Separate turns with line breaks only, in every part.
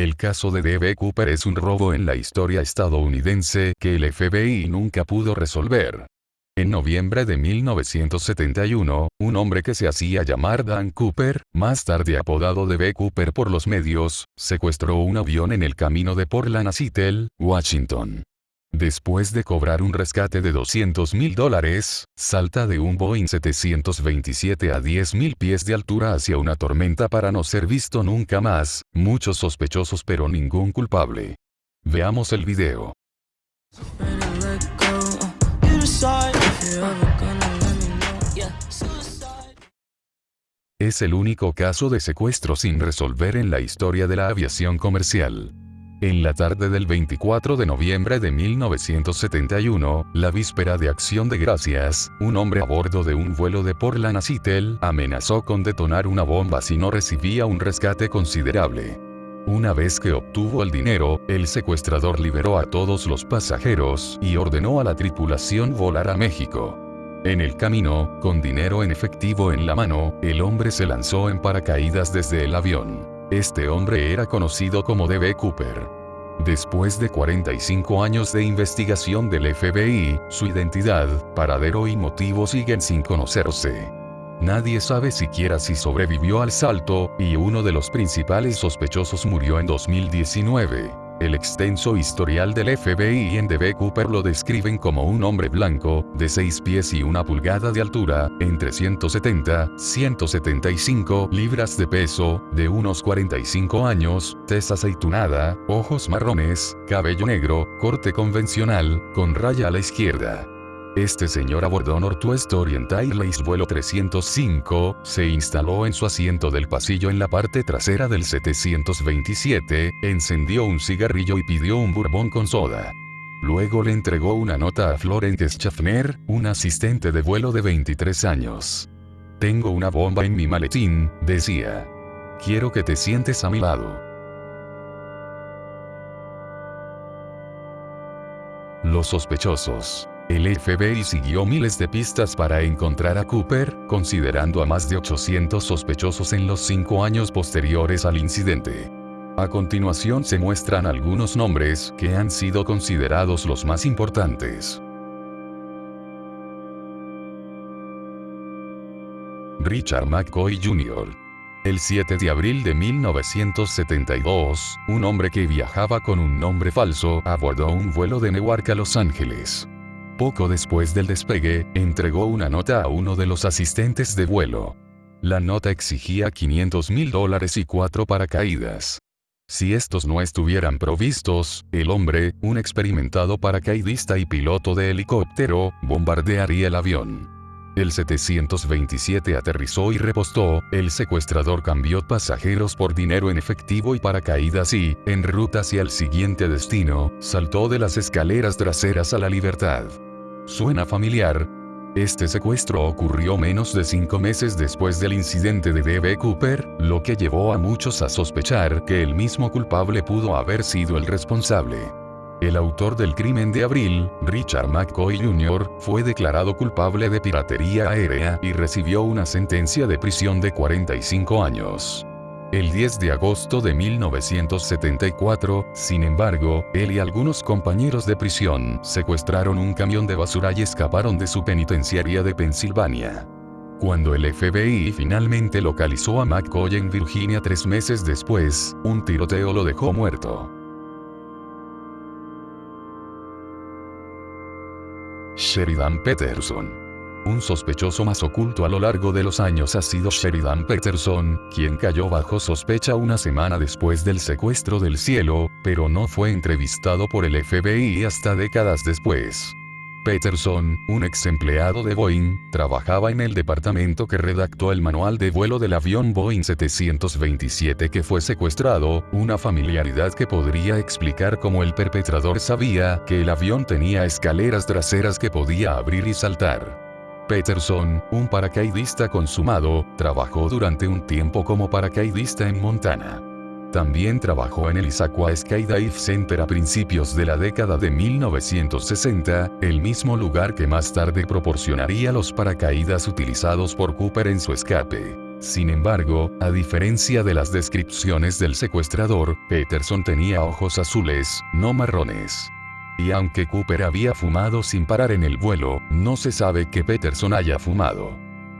El caso de D.B. Cooper es un robo en la historia estadounidense que el FBI nunca pudo resolver. En noviembre de 1971, un hombre que se hacía llamar Dan Cooper, más tarde apodado D.B. Cooper por los medios, secuestró un avión en el camino de Portland a Seattle, Washington. Después de cobrar un rescate de 200 mil dólares, salta de un Boeing 727 a 10 mil pies de altura hacia una tormenta para no ser visto nunca más, muchos sospechosos pero ningún culpable. Veamos el video. Es el único caso de secuestro sin resolver en la historia de la aviación comercial. En la tarde del 24 de noviembre de 1971, la víspera de Acción de Gracias, un hombre a bordo de un vuelo de Portland a Seattle amenazó con detonar una bomba si no recibía un rescate considerable. Una vez que obtuvo el dinero, el secuestrador liberó a todos los pasajeros y ordenó a la tripulación volar a México. En el camino, con dinero en efectivo en la mano, el hombre se lanzó en paracaídas desde el avión. Este hombre era conocido como D.B. Cooper. Después de 45 años de investigación del FBI, su identidad, paradero y motivo siguen sin conocerse. Nadie sabe siquiera si sobrevivió al salto, y uno de los principales sospechosos murió en 2019. El extenso historial del FBI en D.B. Cooper lo describen como un hombre blanco, de 6 pies y una pulgada de altura, entre 170, 175 libras de peso, de unos 45 años, tez aceitunada, ojos marrones, cabello negro, corte convencional, con raya a la izquierda. Este señor abordó Northwest Orient Airlines vuelo 305, se instaló en su asiento del pasillo en la parte trasera del 727, encendió un cigarrillo y pidió un bourbon con soda. Luego le entregó una nota a Florence Schaffner, un asistente de vuelo de 23 años. Tengo una bomba en mi maletín, decía. Quiero que te sientes a mi lado. Los sospechosos. El FBI siguió miles de pistas para encontrar a Cooper, considerando a más de 800 sospechosos en los cinco años posteriores al incidente. A continuación se muestran algunos nombres que han sido considerados los más importantes. Richard McCoy Jr. El 7 de abril de 1972, un hombre que viajaba con un nombre falso abordó un vuelo de Newark a Los Ángeles. Poco después del despegue, entregó una nota a uno de los asistentes de vuelo. La nota exigía 500 mil dólares y cuatro paracaídas. Si estos no estuvieran provistos, el hombre, un experimentado paracaidista y piloto de helicóptero, bombardearía el avión. El 727 aterrizó y repostó, el secuestrador cambió pasajeros por dinero en efectivo y paracaídas y, en ruta hacia el siguiente destino, saltó de las escaleras traseras a la libertad. ¿Suena familiar? Este secuestro ocurrió menos de cinco meses después del incidente de D.B. Cooper, lo que llevó a muchos a sospechar que el mismo culpable pudo haber sido el responsable. El autor del crimen de abril, Richard McCoy Jr., fue declarado culpable de piratería aérea y recibió una sentencia de prisión de 45 años. El 10 de agosto de 1974, sin embargo, él y algunos compañeros de prisión secuestraron un camión de basura y escaparon de su penitenciaría de Pensilvania. Cuando el FBI finalmente localizó a McCoy en Virginia tres meses después, un tiroteo lo dejó muerto. Sheridan Peterson un sospechoso más oculto a lo largo de los años ha sido Sheridan Peterson, quien cayó bajo sospecha una semana después del secuestro del cielo, pero no fue entrevistado por el FBI hasta décadas después. Peterson, un ex empleado de Boeing, trabajaba en el departamento que redactó el manual de vuelo del avión Boeing 727 que fue secuestrado, una familiaridad que podría explicar cómo el perpetrador sabía que el avión tenía escaleras traseras que podía abrir y saltar. Peterson, un paracaidista consumado, trabajó durante un tiempo como paracaidista en Montana. También trabajó en el Issaquah Skydive Center a principios de la década de 1960, el mismo lugar que más tarde proporcionaría los paracaídas utilizados por Cooper en su escape. Sin embargo, a diferencia de las descripciones del secuestrador, Peterson tenía ojos azules, no marrones. Y aunque Cooper había fumado sin parar en el vuelo, no se sabe que Peterson haya fumado.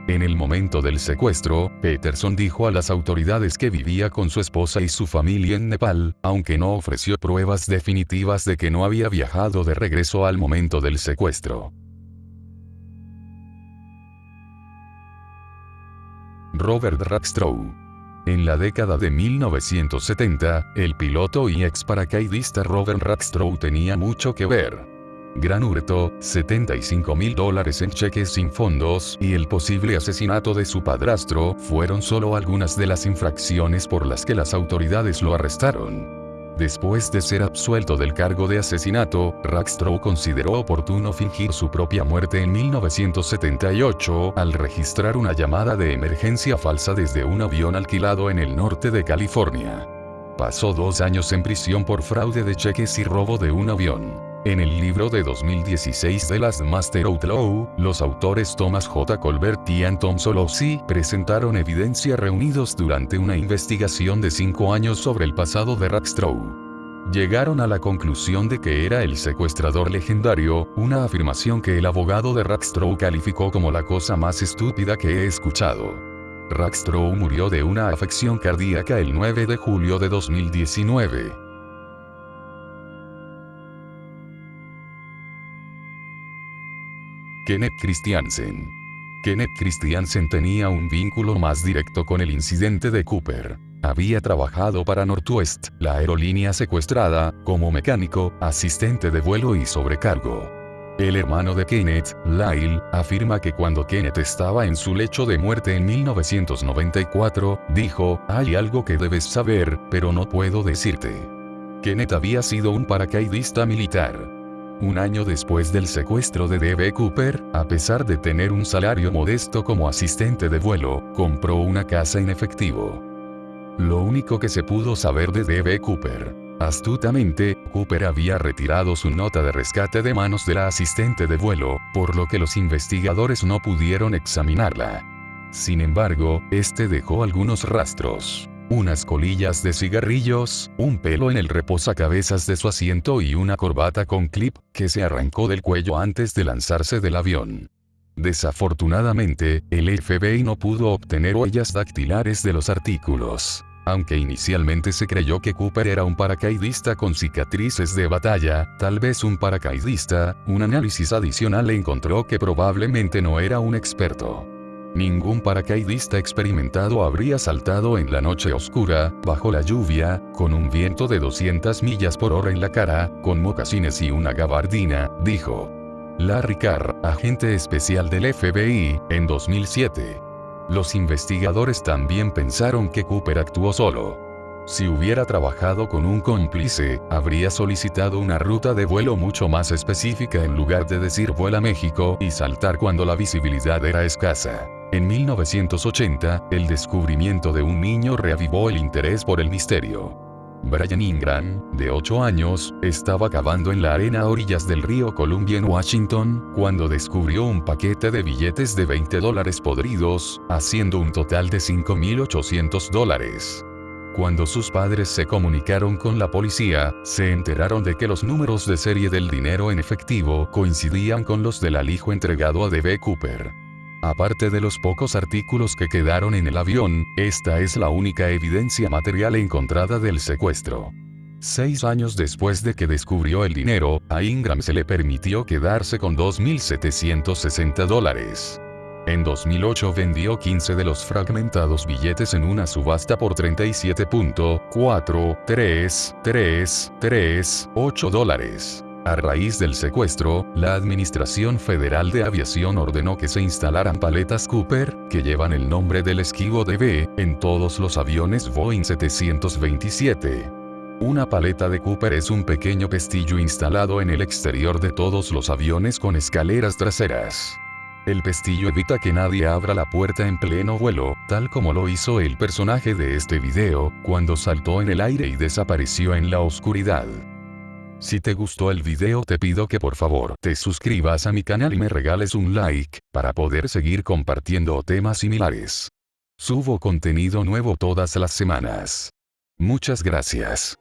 En el momento del secuestro, Peterson dijo a las autoridades que vivía con su esposa y su familia en Nepal, aunque no ofreció pruebas definitivas de que no había viajado de regreso al momento del secuestro. Robert Rackstrow. En la década de 1970, el piloto y ex paracaidista Robert Rackstrow tenía mucho que ver. Gran hurto, 75 mil dólares en cheques sin fondos y el posible asesinato de su padrastro fueron solo algunas de las infracciones por las que las autoridades lo arrestaron. Después de ser absuelto del cargo de asesinato, Rackstrow consideró oportuno fingir su propia muerte en 1978 al registrar una llamada de emergencia falsa desde un avión alquilado en el norte de California. Pasó dos años en prisión por fraude de cheques y robo de un avión. En el libro de 2016 de las Master Outlaw, los autores Thomas J. Colbert y Anton Solowski presentaron evidencia reunidos durante una investigación de cinco años sobre el pasado de Rackstrow. Llegaron a la conclusión de que era el secuestrador legendario, una afirmación que el abogado de Rackstrow calificó como la cosa más estúpida que he escuchado. Rackstrow murió de una afección cardíaca el 9 de julio de 2019. Kenneth Christiansen. Kenneth Christiansen tenía un vínculo más directo con el incidente de Cooper. Había trabajado para Northwest, la aerolínea secuestrada, como mecánico, asistente de vuelo y sobrecargo. El hermano de Kenneth, Lyle, afirma que cuando Kenneth estaba en su lecho de muerte en 1994, dijo, hay algo que debes saber, pero no puedo decirte. Kenneth había sido un paracaidista militar. Un año después del secuestro de D.B. Cooper, a pesar de tener un salario modesto como asistente de vuelo, compró una casa en efectivo. Lo único que se pudo saber de D.B. Cooper. Astutamente, Cooper había retirado su nota de rescate de manos de la asistente de vuelo, por lo que los investigadores no pudieron examinarla. Sin embargo, este dejó algunos rastros unas colillas de cigarrillos, un pelo en el reposacabezas de su asiento y una corbata con clip, que se arrancó del cuello antes de lanzarse del avión. Desafortunadamente, el FBI no pudo obtener huellas dactilares de los artículos. Aunque inicialmente se creyó que Cooper era un paracaidista con cicatrices de batalla, tal vez un paracaidista, un análisis adicional encontró que probablemente no era un experto. Ningún paracaidista experimentado habría saltado en la noche oscura, bajo la lluvia, con un viento de 200 millas por hora en la cara, con mocasines y una gabardina, dijo. Larry Carr, agente especial del FBI, en 2007. Los investigadores también pensaron que Cooper actuó solo. Si hubiera trabajado con un cómplice, habría solicitado una ruta de vuelo mucho más específica en lugar de decir vuela México y saltar cuando la visibilidad era escasa. En 1980, el descubrimiento de un niño reavivó el interés por el misterio. Brian Ingram, de 8 años, estaba cavando en la arena a orillas del río Columbia en Washington, cuando descubrió un paquete de billetes de 20 dólares podridos, haciendo un total de 5.800 dólares. Cuando sus padres se comunicaron con la policía, se enteraron de que los números de serie del dinero en efectivo coincidían con los del alijo entregado a D.B. Cooper. Aparte de los pocos artículos que quedaron en el avión, esta es la única evidencia material encontrada del secuestro. Seis años después de que descubrió el dinero, a Ingram se le permitió quedarse con 2.760 dólares. En 2008 vendió 15 de los fragmentados billetes en una subasta por 37.43338 dólares. A raíz del secuestro, la Administración Federal de Aviación ordenó que se instalaran paletas Cooper, que llevan el nombre del esquivo DB, en todos los aviones Boeing 727. Una paleta de Cooper es un pequeño pestillo instalado en el exterior de todos los aviones con escaleras traseras. El pestillo evita que nadie abra la puerta en pleno vuelo, tal como lo hizo el personaje de este video, cuando saltó en el aire y desapareció en la oscuridad. Si te gustó el video te pido que por favor te suscribas a mi canal y me regales un like, para poder seguir compartiendo temas similares. Subo contenido nuevo todas las semanas. Muchas gracias.